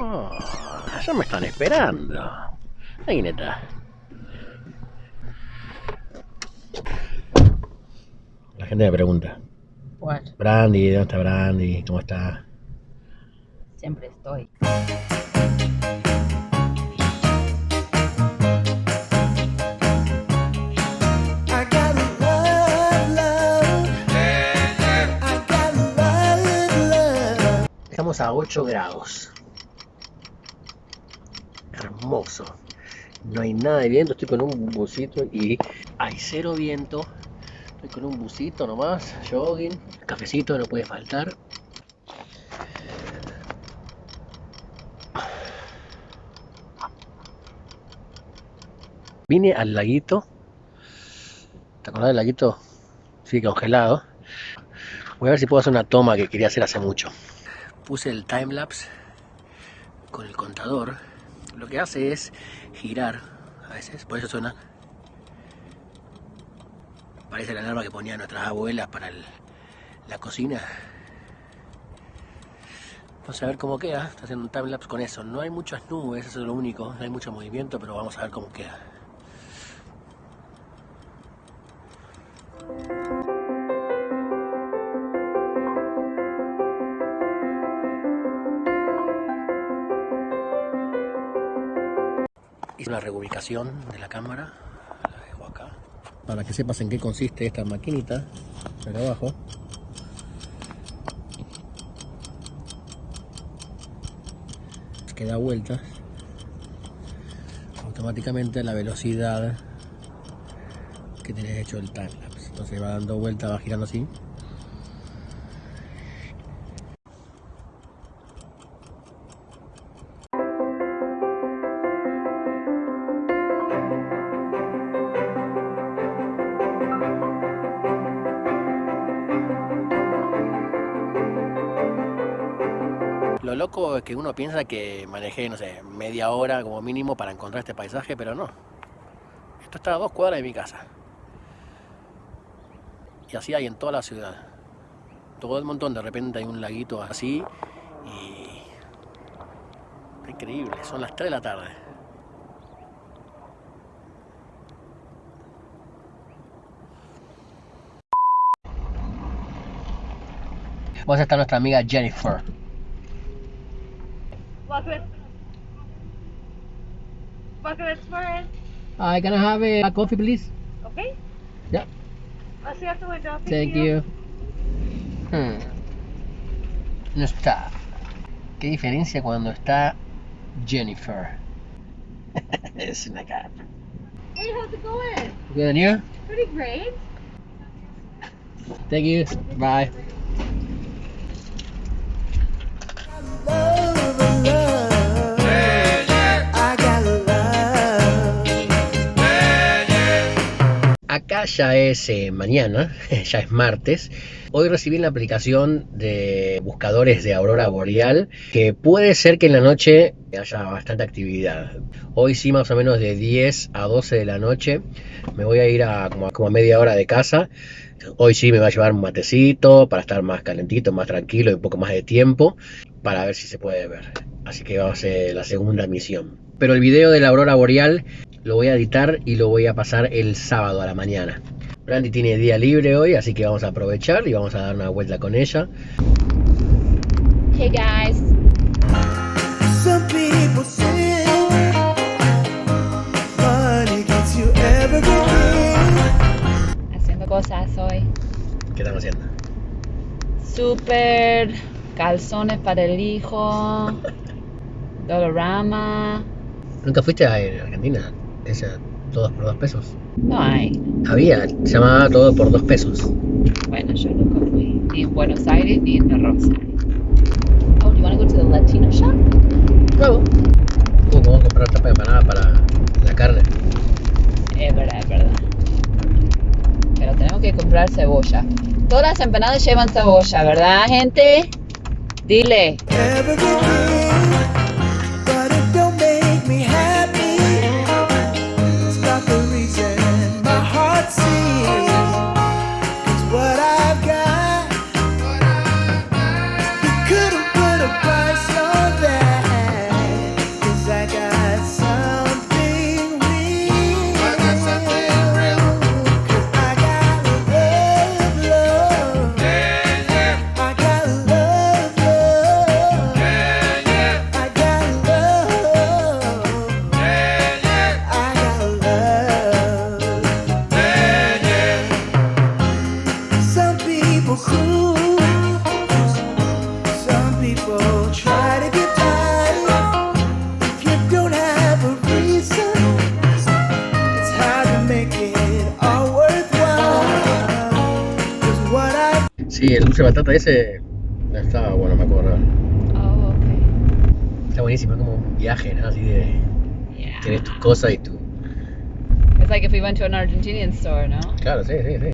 Oh, ya me están esperando. Ahí está. La gente me pregunta. What? Brandy, ¿dónde está Brandy? ¿Cómo está? Siempre estoy. Estamos a 8 grados. Hermoso. No hay nada de viento, estoy con un busito y hay cero viento. Estoy con un busito nomás, jogging, cafecito no puede faltar. Vine al laguito. ¿Te acordás del laguito? Sí, congelado. Voy a ver si puedo hacer una toma que quería hacer hace mucho puse el timelapse con el contador, lo que hace es girar a veces, por eso suena. Parece la alarma que ponían nuestras abuelas para la cocina. Vamos a ver cómo queda. Está haciendo un timelapse con eso. No hay muchas nubes, eso es lo único. No hay mucho movimiento, pero vamos a ver cómo queda. Hice una reubicación de la cámara, la dejo acá. Para que sepas en qué consiste esta maquinita, acá abajo. Que da vueltas automáticamente a la velocidad que tenés hecho el timelapse. Entonces va dando vueltas, va girando así. Lo loco es que uno piensa que manejé, no sé, media hora como mínimo para encontrar este paisaje, pero no. Esto está a dos cuadras de mi casa. Y así hay en toda la ciudad. Todo el montón, de repente hay un laguito así y... Increíble, son las 3 de la tarde. Vamos a estar nuestra amiga Jennifer. Welcome at Welcome. Hi, can I have a coffee, please? Okay? Yeah. I'll see you at the window. Thank you. Hmm. No está. ¿Qué diferencia cuando está Jennifer? es una cara. Hey, how's it going? Good and you? Pretty great. Thank you. Bye. Ya es eh, mañana, ya es martes. Hoy recibí la aplicación de buscadores de aurora boreal que puede ser que en la noche haya bastante actividad. Hoy sí más o menos de 10 a 12 de la noche me voy a ir a como, como a media hora de casa. Hoy sí me va a llevar un matecito para estar más calentito, más tranquilo y un poco más de tiempo para ver si se puede ver. Así que va a ser la segunda misión. Pero el video de la aurora boreal lo voy a editar y lo voy a pasar el sábado a la mañana. Brandy tiene día libre hoy, así que vamos a aprovechar y vamos a dar una vuelta con ella. Hey guys. Some people say money gets you everything. Haciendo cosas hoy. ¿Qué están haciendo? Super calzones para el hijo. Dolorama. ¿Nunca fuiste a Argentina? Esa, todos por dos pesos. No hay. Había, se llamaba todo por dos pesos. Bueno, yo nunca fui ni en Buenos Aires ni en Rosario. Oh, do you want to go to the Latino shop? Vamos. Uh, vamos a comprar tapa de empanada para la carne. Es verdad, es verdad. Pero tenemos que comprar cebolla. Todas las empanadas llevan cebolla, ¿verdad, gente? Dile. Dulce de batata ese estaba bueno, me acuerdo. Oh, okay. Está buenísimo, es como un viaje, ¿no? Así de. Yeah. Tienes tus cosas y tu. It's like if we went to an Argentinian store, no? Claro, sí, sí, sí.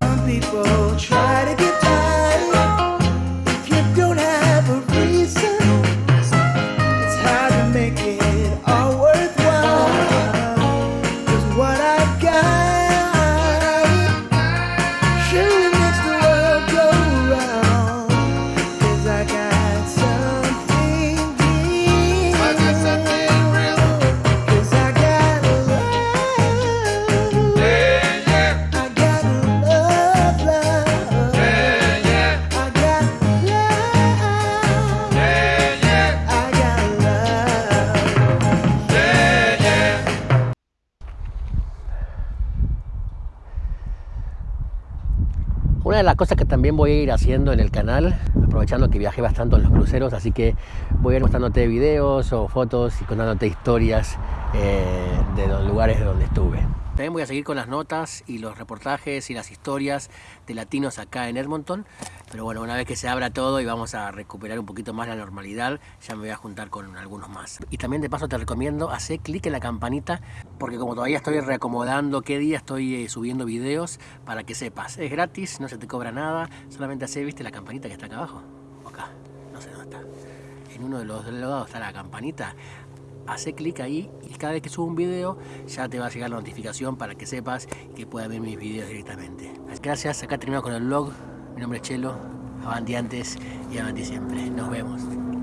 Una de las cosas que también voy a ir haciendo en el canal, aprovechando que viajé bastante en los cruceros, así que voy a ir mostrándote videos o fotos y contándote historias eh, de los lugares donde estuve. También voy a seguir con las notas y los reportajes y las historias de latinos acá en Edmonton. Pero bueno, una vez que se abra todo y vamos a recuperar un poquito más la normalidad, ya me voy a juntar con algunos más. Y también de paso te recomiendo hacer clic en la campanita porque como todavía estoy reacomodando qué día estoy eh, subiendo videos para que sepas. Es gratis, no se te cobra nada, solamente hace, viste la campanita que está acá abajo. Acá, no sé dónde está. En uno de los lados está la campanita. Hace clic ahí y cada vez que subo un video ya te va a llegar la notificación para que sepas que puedas ver mis videos directamente. Gracias, acá terminamos con el vlog. Mi nombre es Chelo, avanti antes y avanti siempre. Nos vemos.